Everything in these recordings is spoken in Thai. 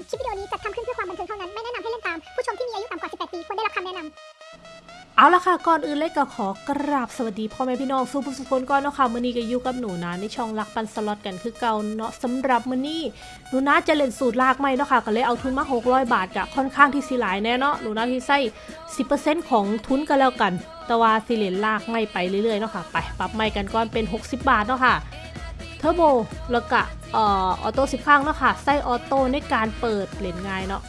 ญคลิปวิดีโอนี้จัดทำขึ้นเพื่อความบันเทิงเท่านั้น ไม่แนะนำให้เล่นตาม ผู้ชมที่มีอายุต่ำกว่า 18 ปีควรได้รับคำแนะนำเอาละค่ะ ก่อนอื่นเลยก็ขอกราบสวัสดีพ่อแม่พี่น้องสู้ผู้สุคนก่อนเนาะค่ะมื้อนี้ก็อยู่กับหนูนะในช่องรักปันสล็อตกันคือเก่าเนาะสำหรับมื้อนี้หนูนะจะเล่นสูตรลากไม่เนาะค่ะก็เลยเอาทุนมา 600 บาทกะค่อนข้างที่สิหลายแน่เนาะหนูนะที่ใส่10%ของทุนก็แล้วกันแต่ว่าสิเล่นลากไม่ไปเรื่อยๆเนาะค่ะไปปรับไม่กันก่อนเป็น 60 บาทเนาะค่ะ เทอร์โบแล้วก็ออโต้10ครั้งเนาะค่ะใส่ออโต้ในการเปิดเล่นง่ายเนาะ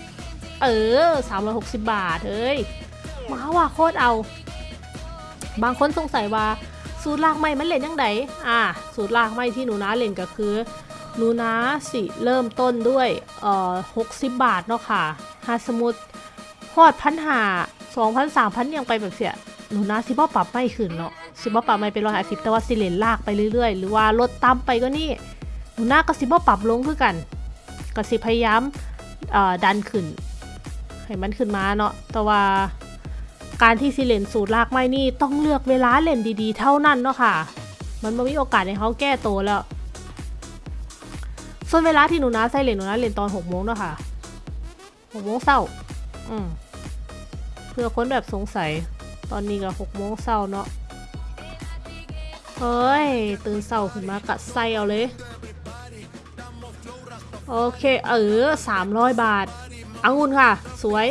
เออ 360 บาทเอ้ยมาว่าโคตรเอา บางคนสงสัยว่าสูตรลากไม้มันเล่นยังไงอ่า สูตรลากไม้ที่หนูนาเล่นก็คือหนูนาสิเริ่มต้นด้วยเอ่อ60บาทเนาะค่ะหาสมุดฮอดพันหาสองพันสามพันยังไปแบบเสียหนูนาสิบ่ปรับไม่ขึ้นเนาะ สิบ่ปรับไม่เป็นร้อยห้าสิบแต่ว่าสิเลนลากไปเรื่อยๆ หรือว่าลดต่ำไปก็นี่หนูนาก็สิบ่ปรับลงคือกันก็สิพยายามดันขึ้นให้มันขึ้นมาเนาะแต่ว่าการที่สิเลนสูตรลากไม้นี่ต้องเลือกเวลาเล่นดีๆ เท่านั้นเนาะค่ะ มันไม่มีโอกาสให้เขาแก้ตัวแล้ว ส่วนเวลาที่หนูนาใส่เลนหนูนาเลนตอนหกโมงเนาะค่ะหกโมงเศร้าอืมเพื่อคนแบบสงสัยตอนนี้ก็หกโมงเศร้าเนาะ เฮ้ย ตื่นเศร้าขึ้นมากะใส่เอาเลย โอเค เออสามร้อยบาทองุ่นค่ะ สวย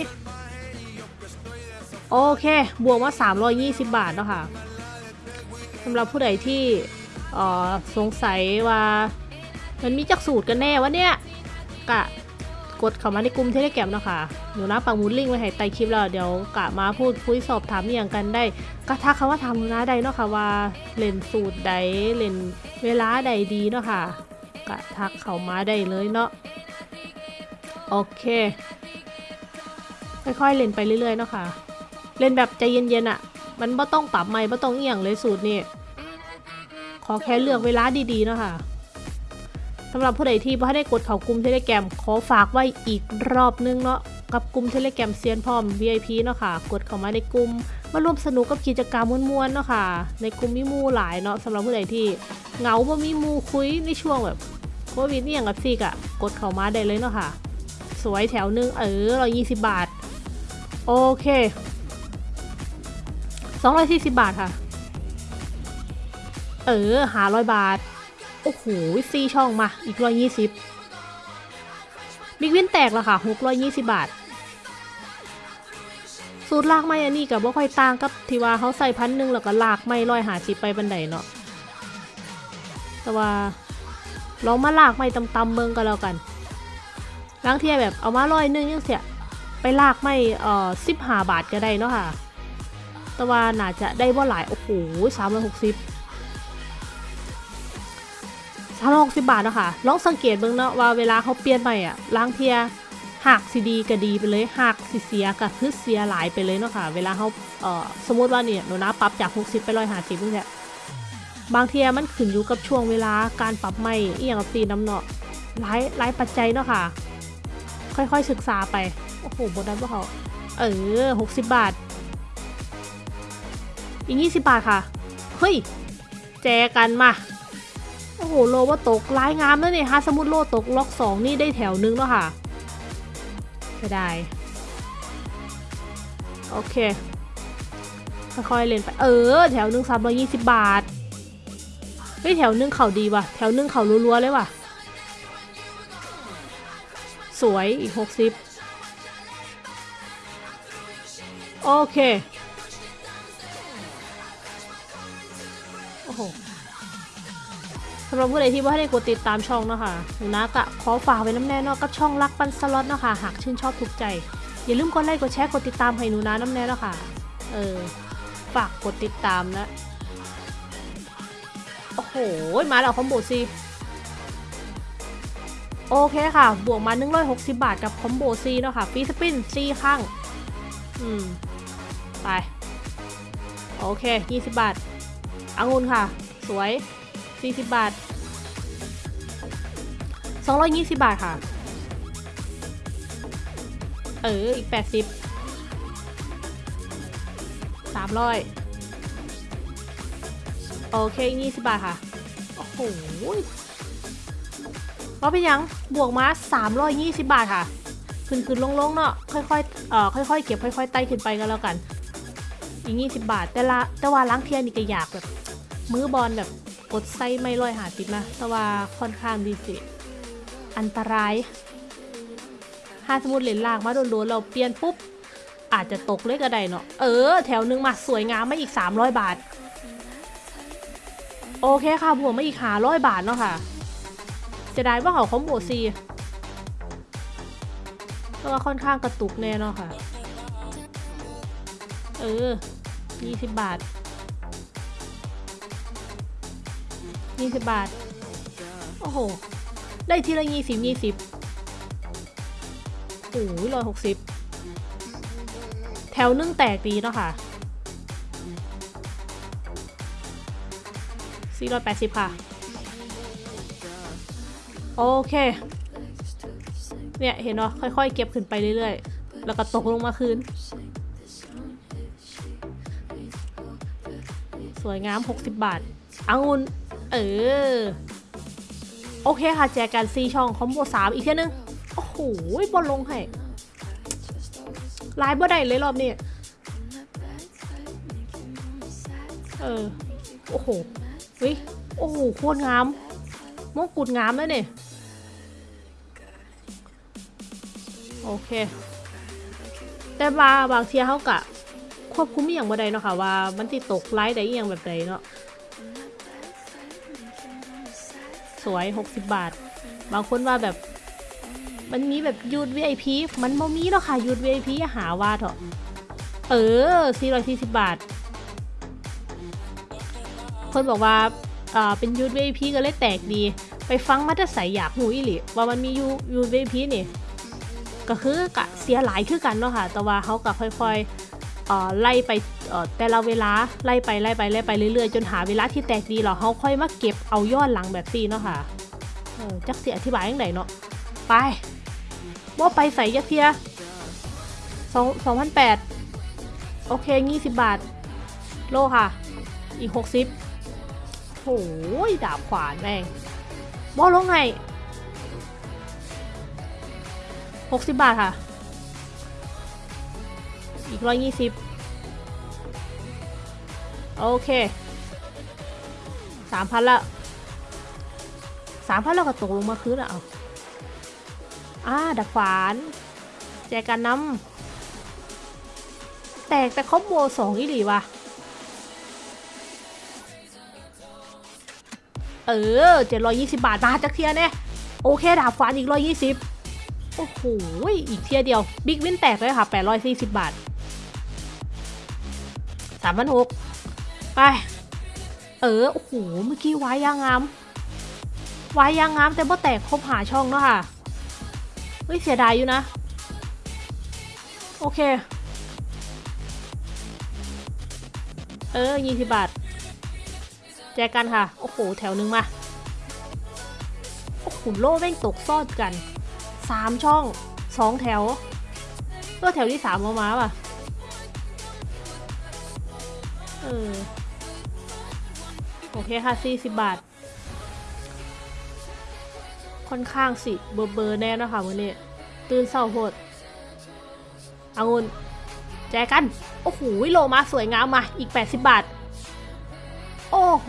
โอเค บวกมา 320 บาทเนาะค่ะสำหรับผู้ใดที่อ่อสงสัยว่า มันมีจักสูตรกันแน่วะเนี่ยกะ กดเข้ามาในกลุ่มเทเลแกรมเนาะค่ะหนูนะปังมูลลิงก์ไว้ให้ใต้คลิปแล้วเดี๋ยวกะมาพูดคุยสอบถามอย่างกันได้ ก็ทักคำว่าทำหนูนะได้เนาะค่ะว่าเล่นสูตรใดเล่นเวลาใดดีเนาะค่ะกะทักเข้ามาได้เลยเนาะโอเค ค่อยๆเล่นไปเรื่อยๆเนาะค่ะ เล่นแบบใจเย็นๆอะ่ะ มันไม่ต้องปรับไม่ไม่ต้องเอียงเลยสูตรนี่ขอแค่เลือกเวลาดีๆเนาะค่ะ สำหรับผู้ใดที่ไม่ได้กดเข้ากลุ่มเทเลแกรมขอฝากไว้อีกรอบนึงเนาะกับกลุ่มเทเลแกรมเซียนพร้อม VIP เนาะค่ะ กดเข้ามาในกลุ่มมาร่วมสนุกกับกิจกรรมมวนๆเนาะค่ะ ในกลุ่มมีมูหลายเนาะสำหรับผู้ใดที่เหงาบ่มีมูคุยในช่วงแบบโควิดนี่อย่างกับซีกอะกดเข้ามาได้เลยเนาะค่ะ สวยแถวนึงเออร้อยยี่สิบบาท โอเค240บาทค่ะ เออหาร้อยบาท อ้โหซีช่องมาอีกร้อยยี่สิบบิ๊กวินแตกแล้วค่ะหกร้อยยี่สิบบาท สูตรลากไม้อันนี้กับว่าค่อยต่างกับที่ว่าเขาใส่พันหนึ่งแล้วก็ลากไม้ร้อยหาสิบไปบันไดเนาะแต่ว่าลองมาลากไม้ตำๆเมืองก็แล้วกันล้างเทียแบบเอามาร้อยหนึงยังเสียไปลากไม่เอ่อสิบห้าบาทก็ได้เนาะค่ะ แต่ว่าน่าจะได้ว่าหลาย โอ้โหสามร้อยหกสิบ สามร้อยหกสิบาทเนาะค่ะลองสังเกตเบิ่งเนาะว่าเวลาเขาเปลี่ยนใหม่อะล้างเทียหักสีดีก็ดีไปเลยหักสีเสียก็คือเสียหลายไปเลยเนาะค่ะเวลาเขาเอ่อสมมติว่าเนี่ยหนูนะปรับจากหกสิบไปร้อยห้าสิบนี่แหละบางเทียมันขึ้นอยู่กับช่วงเวลาการปรับใหม่อีอย่างกับสีน้ำเนาะหลายหลายปัจจัยเนาะค่ะ ค่อยๆศึกษาไปโอ้โหบนนั้นพวกเขาเออหกสิบบาท อีกยี่สิบบาทค่ะ เฮ้ย แจกันมา โอ้โหโลว่าตกลายงามแล้วเนี่ยฮะสมมุติโลตกล็อกสองนี่ได้แถวนึงแล้วค่ะไม่ได้โอเค ค่อยๆเล่นไป เออ แถวหนึ่งสามร้อยยี่สิบบาทเฮ้ยแถวหนึ่งเข่าดีว่ะ แถวหนึ่งเข่ารัวๆเลยว่ะ สวยอีกหกสิบโอเค โอ้โห สำหรับผู้ใดที่ว่าให้ได้กดติดตามช่องเนาะคะหนูนะกะขอฝากไว้น้ำแน่นาะกับช่องรักปันสล็อตเนาะคะหากชื่นชอบถูกใจ อย่าลืมกดไลค์กดแชร์กดติดตามให้หนูนะน้ำแน่นะค่ะเออฝากกดติดตามนะโอ้โหมาแล้วคอมโบซีโอเคค่ะ บวกมา 160 บาทกับคอมโบซีเนาะค่ะฟีสปินซีข้าง อืม ไป โอเค 20 บาทองุ่นค่ะ สวย 40 บาท 220 บาทค่ะ เออ อีก 80 300 โอเค 20 บาทค่ะ โอ้โหว่าเป็นยัง บวกมา 320 บาทค่ะ ขึ้นขึ้นลงลงเนาะ ค่อยๆ เอ่อ ค่อยๆ เก็บ ค่อยๆ ไต่ขึ้นไปก็แล้วกัน อีกยี่สิบบาท แต่ละแต่ว่าล้างเทียนนี่ก็อยากแบบ มือบอลแบบ กดไส้ไม่ร้อยหาติดนะ แต่ว่าค่อนข้างดีสิอันตรายถ้าสมมติเหรียญลากมาโดนๆเราเปลี่ยนปุ๊บ อาจจะตกเลยก็ได้เนาะ เออ แถวหนึงมาสวยงามมาอีก 300 บาท โอเคค่ะบวกมาอีกหาร้อยบาทเนาะค่ะ จะได้ว่าเขาคอมโบซีก็ว่าค่อนข้างกระตุกแน่เนาะค่ะ เออ 20 บาท 20บบาท โอ้โห ได้ทีละยี่สิบยี่สิบโอ้ยร้อยหกสิบแถวนึ่งแตกดีเนาะค่ะสี่ร้อยแปดสิบค่ะ โอเค เนี่ย เห็นเนาะค่อยๆ เก็บขึ้นไปเรื่อยๆ แล้วก็ตกลงมาคืนสวยงาม 60 บาทองุ่น เออ โอเคค่ะ แจกกันซีช่องคอมโบสามอีกเท่นึง โอ้โหบอลลงให้ลายบ่ได้เลยรอบนี้ เออ โอ้โหวิโอ้โหโคตรงาม มงกุฎงามเลยเนี่ย โอเค แต่ว่าบางเทียเขากะ ควบคุมอย่างบ่ได้เนาะค่ะว่ามันติดตกไลฟ์ได้อย่างแบบใดเนาะ วย 60 บาท บางคนว่าแบบ มันมีแบบยูด VIP มันบ่มีเนาะค่ะยูด VIP อย่าหาว่าเถอะเออ 440 บาท คนบอกว่าอ่าเป็นยูด VIP ก็เลยแตกดี ไปฟังมาแต่ใสอยากหูอีหลิว่ามันมียูยูด VIP นี่ก็คือกะเสียหลายคือกันเนาะค่ะ แต่ว่าเขาก็ค่อยๆ ไล่ไปแต่ละเวลาไล่ไปไล่ไปไล่ไปเรื่อยๆ จนหาเวลาที่แตกดีแล้วเขาค่อยมาเก็บเอายอดหลังแบบซีเนาะค่ะจักเสียอธิบายยังไงเนาะไปว่าไปใส่ยักเทียสองสองพันแปดโอเคยี่สิบบาท โลค่ะ อีกหกสิบโอ้ยดาบขวานแม่งบอลงไงหกสิบบาทค่ะ อีกร้อยยี่สิบโอเคสามพันละสามพันแล้วก็ตกลงมาคืนอะเอาอ่าดักขวาน แจกันน้ำแตกแต่คอมโบสองอีหลีว่ะ เออเจ็ดร้อยยี่สิบบาทมาจากเทียเนี่ยโอเคดาบฟันอีกร้อยยี่สิบโอ้โห อีกเทียเดียว บิ๊กวินแตกเลยค่ะแปดร้อยสี่สิบบาทามพันหกไป เออ โอ้โห เมื่อกี้วายยางงามวายยางงามแต่บ่แตกครบหาช่องเนาะค่ะ เฮ้ย เสียดายอยู่นะ โอเค เออยี่สิบบาท แจกกันค่ะ โอ้โห แถวหนึ่งมา โอ้โห โล่แม่งตกซอดกันสามช่องสองแถวก็แถวที่สามมามาป่ะ ออ โอเคค่ะสี่สิบบาท ค่อนข้างสิ เบอร์เบอร์แน่นะคะวันนี้ ตื่นเศร้าโหดเอางุนแจกกัน โอ้โหโลมาสวยงามมาอีก 80 บาท โอ้โห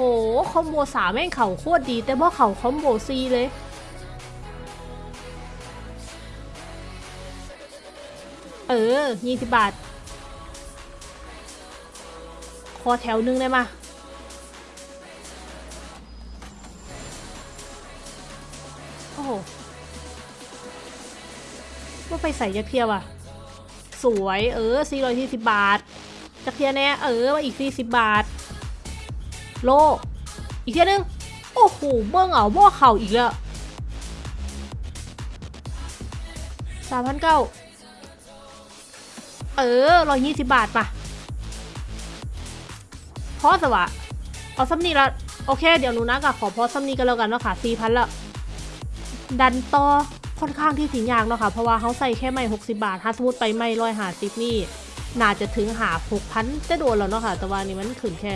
คอมโบสามแม่งเข่าโคตรดี แต่พอเข่าคอมโบซีเลย เออยี่สิบบาท ขอแถวหนึงได้มาโอ้โหว่าไปใส่ยักเทียว่ะ สวยเออสี่ร้อยสี่สิบบาทจักเทียแน่เออมาอีกสี่สิบบาท โล อีกเทียนึง โอ้โหเบิ้งเอาบ่เข่าอีกแล้วสามพันเก้าเออร้อยยี่สิบบาทป่ะ พอสวะเอาซัมนี่ละโอเค เดี๋ยวหนูนะกับขอพอซัมนี่กันแล้วกันเนาะค่ะสี่พันละดันต่อค่อนข้างที่สิยากเนาะค่ะเพราะว่าเขาใส่แค่ไม่หกสิบาทถ้าสมมติไปไม่ร้อยหาสิบนี่น่าจะถึงหาหกพันจะโดนแล้วเนาะค่ะ แต่ว่านี่มันขึ้นแค่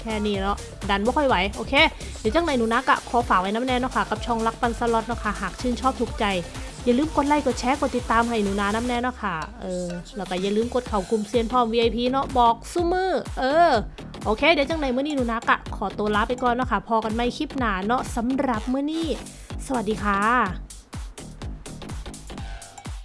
แค่นี้แล้วดันไม่ค่อยไหว โอเค เดี๋ยวจังไหนหนูนะกะขอฝากไว้น้ำแน่เนาะค่ะ กับช่องรักปันสล็อตเนาะค่ะ หากชื่นชอบถูกใจ อย่าลืมกดไลค์ กดแชร์ กดติดตามให้หนูนาน้ำแน่เนาะค่ะ เออ แล้วก็อย่าลืมกดเข้ากลุ่มเซียนพร้อม VIP เนาะ บอกซุมือ เออ โอเค เดี๋ยวจังไหนมื้อนี้หนูนักอะขอตัวลาไปก่อนเนาะค่ะ พอกันไม่คลิปหนาเนาะสำหรับเมื่อนี้ สวัสดีค่ะ